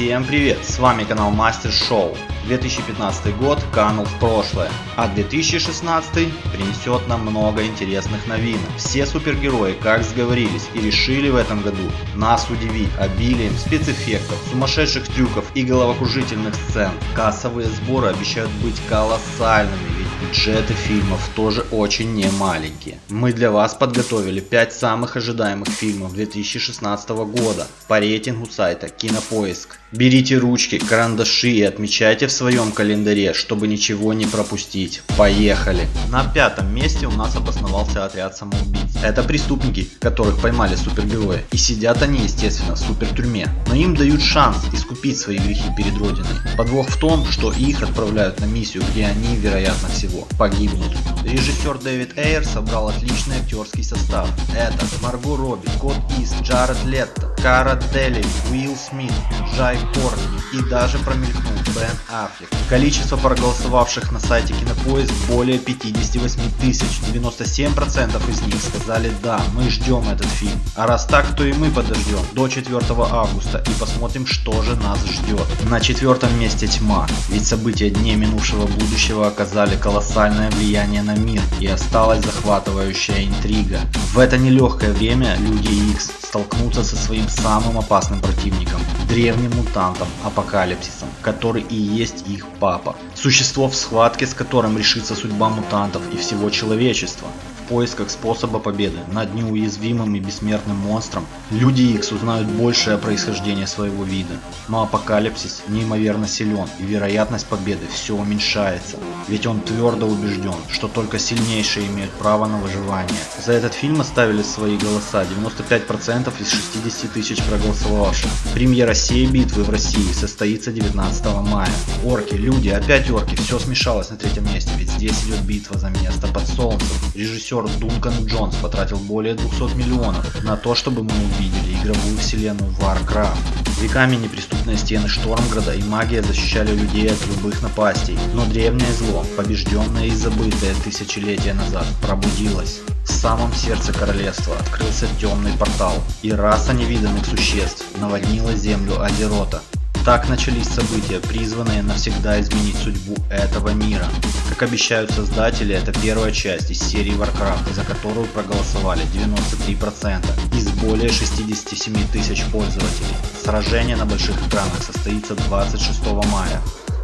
Всем привет! С вами канал Мастер Шоу. 2015 год канул в прошлое, а 2016 принесет нам много интересных новинок. Все супергерои как сговорились и решили в этом году нас удивить обилием спецэффектов, сумасшедших трюков и головокружительных сцен. Кассовые сборы обещают быть колоссальными, ведь бюджеты фильмов тоже очень немаленькие. Мы для вас подготовили 5 самых ожидаемых фильмов 2016 года по рейтингу сайта Кинопоиск. Берите ручки, карандаши и отмечайте в своем календаре, чтобы ничего не пропустить. Поехали! На пятом месте у нас обосновался отряд самоубийц. Это преступники, которых поймали супергерои. И сидят они, естественно, в супертюрьме. Но им дают шанс искупить свои грехи перед Родиной. Подвох в том, что их отправляют на миссию, где они, вероятно всего, погибнут. Режиссер Дэвид Эйр собрал отличный актерский состав. Это Марго Робби, Кот Ист, Джаред Летто, Кара Дели, Уилл Смит, Джай Кортни и даже промелькнул Бен Аффлек. Количество проголосовавших на сайте Кинопоиск более 58 тысяч. 97% из них сказали да, мы ждем этот фильм. А раз так, то и мы подождем до 4 августа и посмотрим, что же нас ждет. На четвертом месте тьма, ведь события дней минувшего будущего оказали колоссальное влияние на мир и осталась захватывающая интрига. В это нелегкое время Люди Икс столкнутся со своим самым опасным противником – древним мутантом Апокалипсисом, который и есть их папа. Существо в схватке, с которым решится судьба мутантов и всего человечества поисках способа победы над неуязвимым и бессмертным монстром, люди X узнают больше о происхождении своего вида. Но апокалипсис неимоверно силен и вероятность победы все уменьшается, ведь он твердо убежден, что только сильнейшие имеют право на выживание. За этот фильм оставили свои голоса 95% из 60 тысяч проголосовавших. Премьера сей битвы в России состоится 19 мая. Орки, люди, опять орки, все смешалось на третьем месте, ведь здесь идет битва за место под солнцем. Режиссер Дункан Джонс потратил более 200 миллионов на то, чтобы мы увидели игровую вселенную Warcraft. Веками неприступные стены Штормграда и магия защищали людей от любых напастей, но древнее зло, побежденное и забытое тысячелетия назад, пробудилось. В самом сердце королевства открылся темный портал, и раса невиданных существ наводнила землю Азерота, так начались события, призванные навсегда изменить судьбу этого мира. Как обещают создатели, это первая часть из серии Warcraft, за которую проголосовали 93% из более 67 тысяч пользователей. Сражение на больших экранах состоится 26 мая.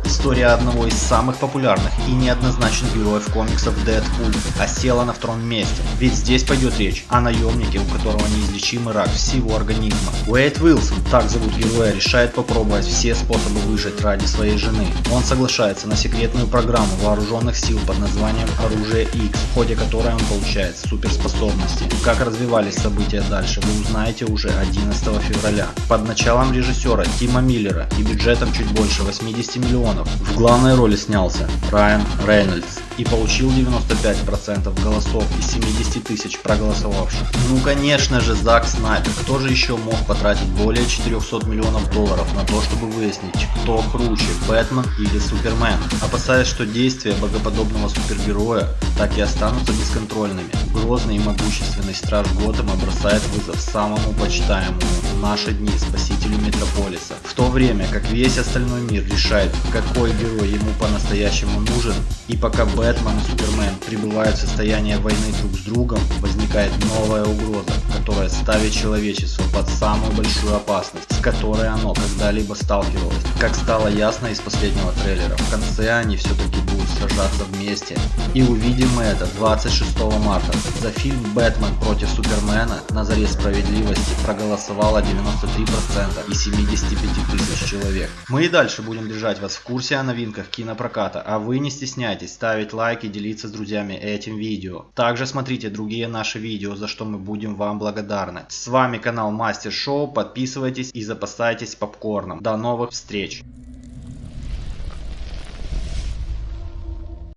История одного из самых популярных и неоднозначных героев комиксов Дэдпул осела на втором месте, ведь здесь пойдет речь о наемнике, у которого неизлечимый рак всего организма. Уэйд Уилсон, так зовут героя, решает попробовать все способы выжить ради своей жены. Он соглашается на секретную программу вооруженных сил под названием Оружие X, в ходе которой он получает суперспособности. Как развивались события дальше, вы узнаете уже 11 февраля. Под началом режиссера Тима Миллера и бюджетом чуть больше 80 миллионов миллионов. В главной роли снялся Райан Рейнольдс и получил 95% голосов из 70 тысяч проголосовавших. Ну конечно же Зак Снайпер, кто же еще мог потратить более 400 миллионов долларов на то, чтобы выяснить, кто круче, Бэтмен или Супермен, опасаясь, что действия богоподобного супергероя так и останутся бесконтрольными. Грозный и могущественный страж Готэма бросает вызов самому почитаемому в наши дни спасителю Метрополиса, в то время как весь остальной мир решает, какой герой ему по-настоящему нужен, и пока Бэтмен и Супермен прибывают в состояние войны друг с другом, возникает новая угроза, которая ставит человечество под самую большую опасность, с которой оно когда-либо сталкивалось. Как стало ясно из последнего трейлера, в конце они все-таки будут сражаться вместе. И увидим мы это 26 марта. За фильм «Бэтмен против Супермена» на заре справедливости проголосовало 93% из 75 тысяч человек. Мы и дальше будем держать вас в курсе о новинках кинопроката, а вы не стесняйтесь ставить лайк и делиться с друзьями этим видео. Также смотрите другие наши видео, за что мы будем вам благодарны. С вами канал Мастер Шоу, подписывайтесь и запасайтесь попкорном. До новых встреч!